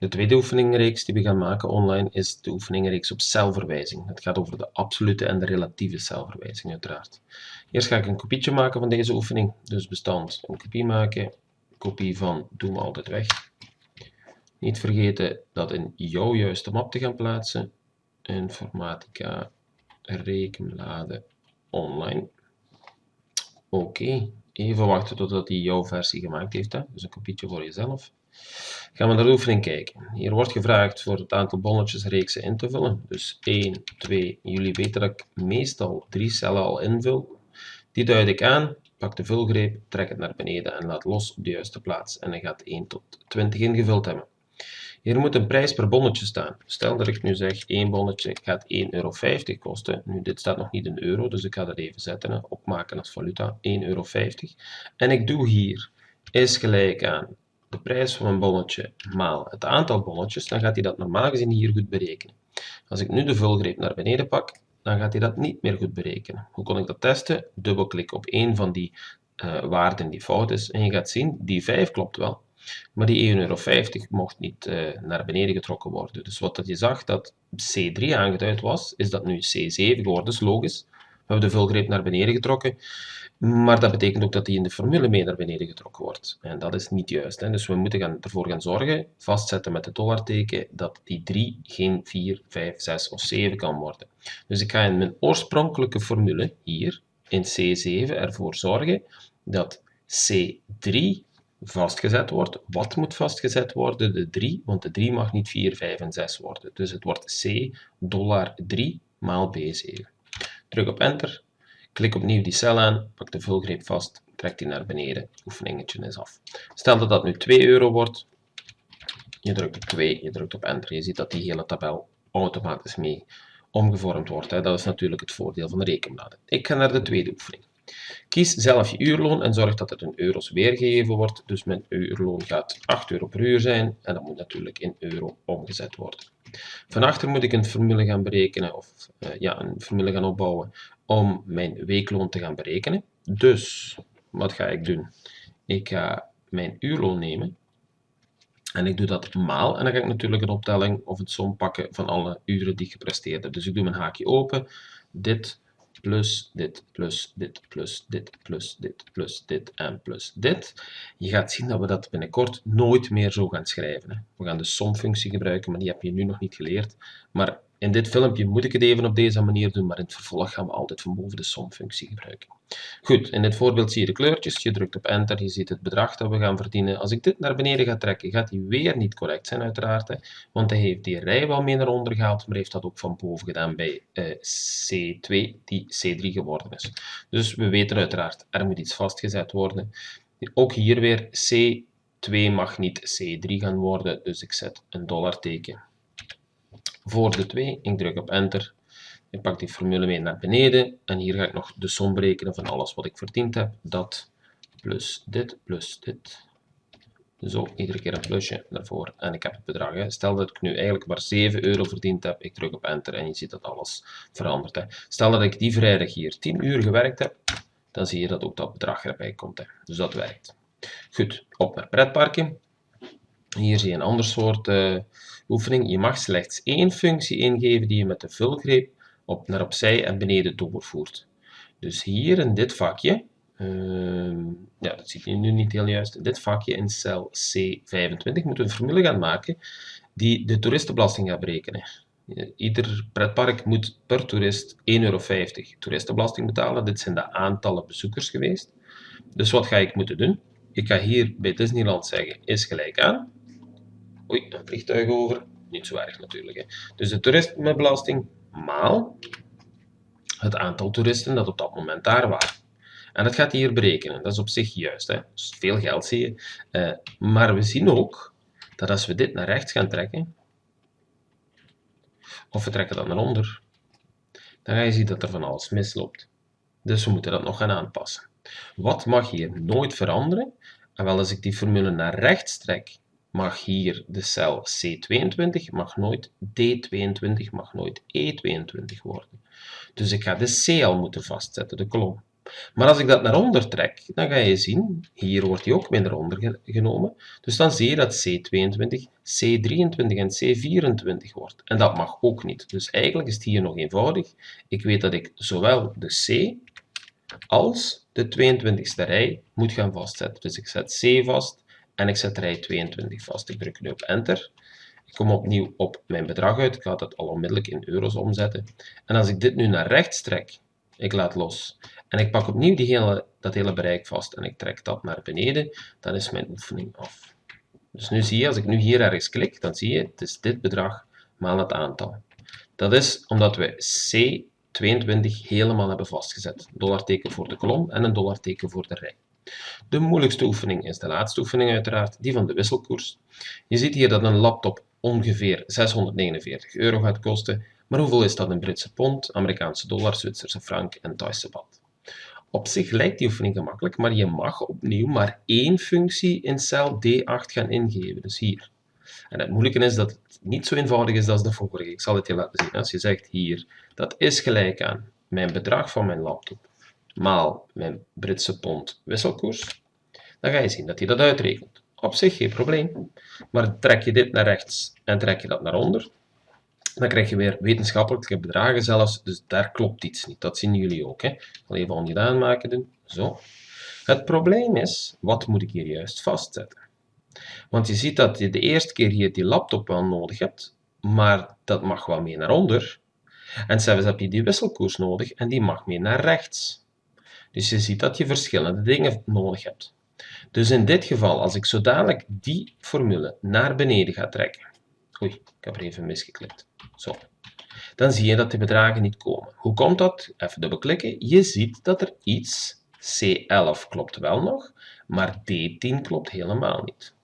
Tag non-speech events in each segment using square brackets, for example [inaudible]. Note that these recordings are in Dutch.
De tweede oefeningreeks die we gaan maken online is de oefeningreeks op celverwijzing. Het gaat over de absolute en de relatieve celverwijzing uiteraard. Eerst ga ik een kopietje maken van deze oefening. Dus bestand een kopie maken, kopie van doen we altijd weg. Niet vergeten dat in jouw juiste map te gaan plaatsen. Informatica rekenbladen online. Oké, even wachten totdat hij jouw versie gemaakt heeft. Hè? Dus een kopietje voor jezelf. Gaan we naar de oefening kijken. Hier wordt gevraagd voor het aantal bonnetjes reeksen in te vullen. Dus 1, 2, jullie weten dat ik meestal drie cellen al invul. Die duid ik aan, pak de vulgreep, trek het naar beneden en laat los op de juiste plaats. En dan gaat 1 tot 20 ingevuld hebben. Hier moet een prijs per bonnetje staan. Stel dat ik nu zeg, één bonnetje gaat 1,50 euro kosten. Nu, dit staat nog niet in euro, dus ik ga dat even zetten, opmaken als valuta, 1,50 euro. En ik doe hier, is gelijk aan de prijs van een bonnetje maal het aantal bonnetjes, dan gaat hij dat normaal gezien hier goed berekenen. Als ik nu de vulgreep naar beneden pak, dan gaat hij dat niet meer goed berekenen. Hoe kon ik dat testen? Dubbelklik op een van die uh, waarden die fout is en je gaat zien, die 5 klopt wel. Maar die 1,50 euro mocht niet uh, naar beneden getrokken worden. Dus wat dat je zag dat C3 aangeduid was, is dat nu C7 geworden. Dat is logisch. We hebben de vulgreep naar beneden getrokken. Maar dat betekent ook dat die in de formule mee naar beneden getrokken wordt. En dat is niet juist. Hè. Dus we moeten gaan, ervoor gaan zorgen, vastzetten met het dollarteken, dat die 3 geen 4, 5, 6 of 7 kan worden. Dus ik ga in mijn oorspronkelijke formule, hier, in C7, ervoor zorgen dat C3 vastgezet wordt. Wat moet vastgezet worden? De 3, want de 3 mag niet 4, 5 en 6 worden. Dus het wordt C dollar 3 maal B7. Druk op enter, klik opnieuw die cel aan, pak de vulgreep vast, trek die naar beneden, oefeningetje is af. Stel dat dat nu 2 euro wordt, je drukt op 2, je drukt op enter, je ziet dat die hele tabel automatisch mee omgevormd wordt. Dat is natuurlijk het voordeel van de rekenbladen. Ik ga naar de tweede oefening. Kies zelf je uurloon en zorg dat het in euro's weergegeven wordt. Dus mijn uurloon gaat 8 euro per uur zijn en dat moet natuurlijk in euro omgezet worden. Van achter moet ik een formule gaan berekenen, of uh, ja, een formule gaan opbouwen om mijn weekloon te gaan berekenen. Dus, wat ga ik doen? Ik ga mijn uurloon nemen en ik doe dat maal en dan ga ik natuurlijk een optelling of een som pakken van alle uren die ik gepresteerd heb. Dus ik doe mijn haakje open, dit plus dit, plus dit, plus dit, plus dit, plus dit en plus dit. Je gaat zien dat we dat binnenkort nooit meer zo gaan schrijven. We gaan de somfunctie gebruiken, maar die heb je nu nog niet geleerd. Maar in dit filmpje moet ik het even op deze manier doen, maar in het vervolg gaan we altijd van boven de somfunctie gebruiken. Goed, in dit voorbeeld zie je de kleurtjes. Je drukt op enter, je ziet het bedrag dat we gaan verdienen. Als ik dit naar beneden ga trekken, gaat die weer niet correct zijn uiteraard. Want hij heeft die rij wel mee naar onder gehaald, maar heeft dat ook van boven gedaan bij uh, C2, die C3 geworden is. Dus we weten uiteraard, er moet iets vastgezet worden. Ook hier weer, C2 mag niet C3 gaan worden, dus ik zet een dollarteken voor de 2. Ik druk op enter. Ik pak die formule mee naar beneden. En hier ga ik nog de som berekenen van alles wat ik verdiend heb. Dat plus dit plus dit. Zo, iedere keer een plusje daarvoor. En ik heb het bedrag. Stel dat ik nu eigenlijk maar 7 euro verdiend heb. Ik druk op enter en je ziet dat alles verandert. Hè. Stel dat ik die vrijdag hier 10 uur gewerkt heb. Dan zie je dat ook dat bedrag erbij komt. Hè. Dus dat werkt. Goed, op naar pretparken. Hier zie je een ander soort uh, oefening. Je mag slechts één functie ingeven die je met de vulgreep op, naar opzij en beneden doorvoert. Dus hier in dit vakje, uh, ja, dat ziet je nu niet heel juist, in dit vakje in cel C25 moeten we een formule gaan maken die de toeristenbelasting gaat berekenen. Ieder pretpark moet per toerist 1,50 euro toeristenbelasting betalen. Dit zijn de aantallen bezoekers geweest. Dus wat ga ik moeten doen? Ik ga hier bij Disneyland zeggen, is gelijk aan. Oei, een vliegtuig over. Niet zo erg natuurlijk. Hè. Dus de toeristenbelasting maal het aantal toeristen dat op dat moment daar waren. En dat gaat hier berekenen. Dat is op zich juist. Hè. Dus veel geld zie je. Uh, maar we zien ook dat als we dit naar rechts gaan trekken, of we trekken dat naar onder, dan ga je zien dat er van alles misloopt. Dus we moeten dat nog gaan aanpassen. Wat mag hier nooit veranderen? En wel, als ik die formule naar rechts trek, mag hier de cel C22 mag nooit D22 mag nooit E22 worden. Dus ik ga de C al moeten vastzetten, de kolom. Maar als ik dat naar onder trek, dan ga je zien, hier wordt die ook naar onder genomen. Dus dan zie je dat C22, C23 en C24 wordt. En dat mag ook niet. Dus eigenlijk is het hier nog eenvoudig. Ik weet dat ik zowel de C als de 22e rij moet gaan vastzetten. Dus ik zet C vast en ik zet rij 22 vast. Ik druk nu op Enter. Ik kom opnieuw op mijn bedrag uit. Ik ga dat al onmiddellijk in euro's omzetten. En als ik dit nu naar rechts trek, ik laat los en ik pak opnieuw die hele, dat hele bereik vast en ik trek dat naar beneden, dan is mijn oefening af. Dus nu zie je, als ik nu hier ergens klik, dan zie je, het is dit bedrag maal het aantal. Dat is omdat we C22 helemaal hebben vastgezet. Dollarteken voor de kolom en een dollarteken voor de rij. De moeilijkste oefening is de laatste oefening uiteraard, die van de wisselkoers. Je ziet hier dat een laptop ongeveer 649 euro gaat kosten, maar hoeveel is dat in Britse pond, Amerikaanse dollar, Zwitserse frank en Thaise baht? Op zich lijkt die oefening gemakkelijk, maar je mag opnieuw maar één functie in cel D8 gaan ingeven, dus hier. En het moeilijke is dat het niet zo eenvoudig is als de vorige. Ik zal het je laten zien. Als je zegt hier, dat is gelijk aan mijn bedrag van mijn laptop maal mijn Britse pond wisselkoers, dan ga je zien dat hij dat uitrekent. Op zich geen probleem, maar trek je dit naar rechts en trek je dat naar onder, dan krijg je weer wetenschappelijke bedragen zelfs, dus daar klopt iets niet. Dat zien jullie ook. Hè. Ik zal even ongedaan maken doen. Zo. Het probleem is, wat moet ik hier juist vastzetten? Want je ziet dat je de eerste keer hier die laptop wel nodig hebt, maar dat mag wel mee naar onder. En zelfs heb je die wisselkoers nodig en die mag mee naar rechts. Dus je ziet dat je verschillende dingen nodig hebt. Dus in dit geval, als ik zo dadelijk die formule naar beneden ga trekken, oei, ik heb er even misgeklikt, zo, dan zie je dat de bedragen niet komen. Hoe komt dat? Even dubbelklikken. Je ziet dat er iets, C11 klopt wel nog, maar D10 klopt helemaal niet.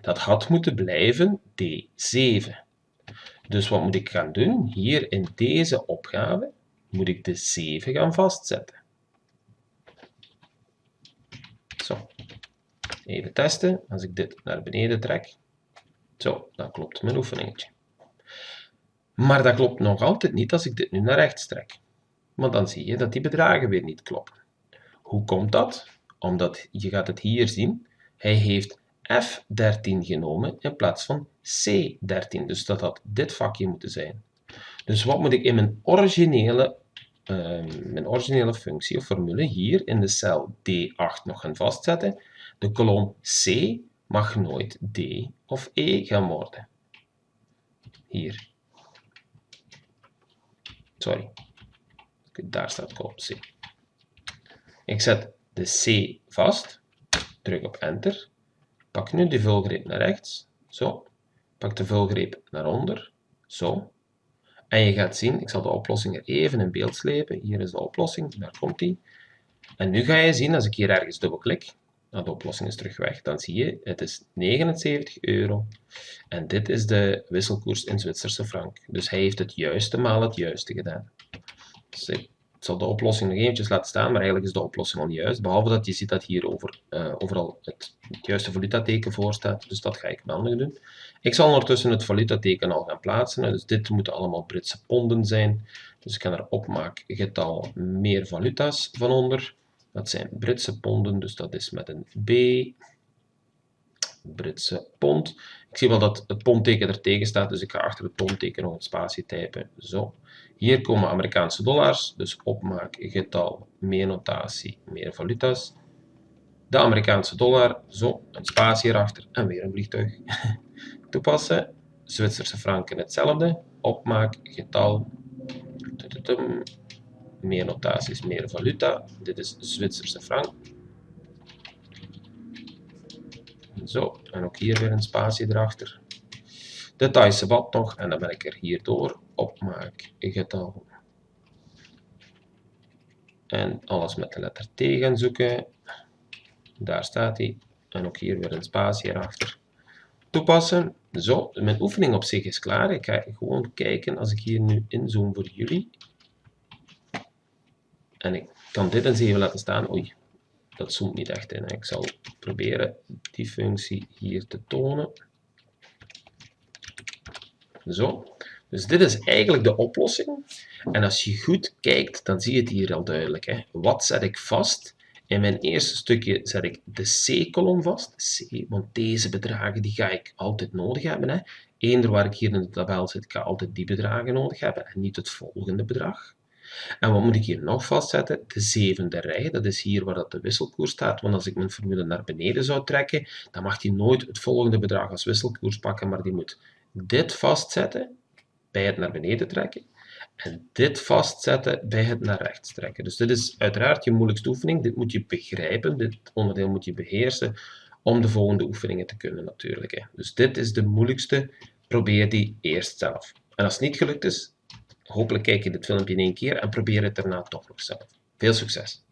Dat had moeten blijven D7. Dus wat moet ik gaan doen? Hier in deze opgave moet ik de 7 gaan vastzetten. Zo. Even testen. Als ik dit naar beneden trek. Zo, dan klopt mijn oefeningetje. Maar dat klopt nog altijd niet als ik dit nu naar rechts trek. Want dan zie je dat die bedragen weer niet kloppen. Hoe komt dat? Omdat, je gaat het hier zien, hij heeft F13 genomen in plaats van C13. Dus dat had dit vakje moeten zijn. Dus wat moet ik in mijn originele Ehm, mijn originele functie of formule hier in de cel D8 nog gaan vastzetten. De kolom C mag nooit D of E gaan worden. Hier. Sorry. Daar staat kolom C. Ik zet de C vast. Druk op Enter. Pak nu de vulgreep naar rechts. Zo. Pak de vulgreep naar onder. Zo. En je gaat zien, ik zal de oplossing er even in beeld slepen. Hier is de oplossing, daar komt die. En nu ga je zien, als ik hier ergens dubbelklik, nou, de oplossing is terug weg, dan zie je, het is 79 euro. En dit is de wisselkoers in Zwitserse frank. Dus hij heeft het juiste maal het juiste gedaan. Dus zal de oplossing nog eventjes laten staan, maar eigenlijk is de oplossing al juist. Behalve dat je ziet dat hier over, uh, overal het, het juiste valutateken voor staat. Dus dat ga ik wel nog doen. Ik zal ondertussen het valutateken al gaan plaatsen. Dus dit moeten allemaal Britse ponden zijn. Dus ik ga er opmaakgetal meer valuta's van onder. Dat zijn Britse ponden, dus dat is met een B. Britse pond. Ik zie wel dat het pondteken er tegen staat, dus ik ga achter het pondteken nog een spatie typen. Zo. Hier komen Amerikaanse dollars, dus opmaakgetal, meer notatie, meer valuta's. De Amerikaanse dollar, zo, een spatie erachter en weer een vliegtuig. [laughs] toepassen. Zwitserse franken hetzelfde. Opmaak, getal. Meer notaties, meer valuta. Dit is Zwitserse frank. Zo, en ook hier weer een spatie erachter. De Thaise bad nog, en dan ben ik er hier door. Opmaak, getal. En alles met de letter T gaan zoeken. Daar staat hij. En ook hier weer een spatie erachter toepassen. Zo, mijn oefening op zich is klaar. Ik ga gewoon kijken als ik hier nu inzoom voor jullie. En ik kan dit eens even laten staan. Oei, dat zoomt niet echt in. Ik zal proberen die functie hier te tonen. Zo. Dus dit is eigenlijk de oplossing. En als je goed kijkt, dan zie je het hier al duidelijk. Hè. Wat zet ik vast? In mijn eerste stukje zet ik de C-kolom vast. C, want deze bedragen die ga ik altijd nodig hebben. Hè. Eender waar ik hier in de tabel zit, ik ga altijd die bedragen nodig hebben en niet het volgende bedrag. En wat moet ik hier nog vastzetten? De zevende rij, dat is hier waar dat de wisselkoers staat. Want als ik mijn formule naar beneden zou trekken, dan mag die nooit het volgende bedrag als wisselkoers pakken, maar die moet dit vastzetten bij het naar beneden trekken en dit vastzetten bij het naar rechts trekken. Dus dit is uiteraard je moeilijkste oefening. Dit moet je begrijpen, dit onderdeel moet je beheersen om de volgende oefeningen te kunnen natuurlijk. Dus dit is de moeilijkste. Probeer die eerst zelf. En als het niet gelukt is, hopelijk kijk je dit filmpje in één keer en probeer het daarna toch nog zelf. Veel succes!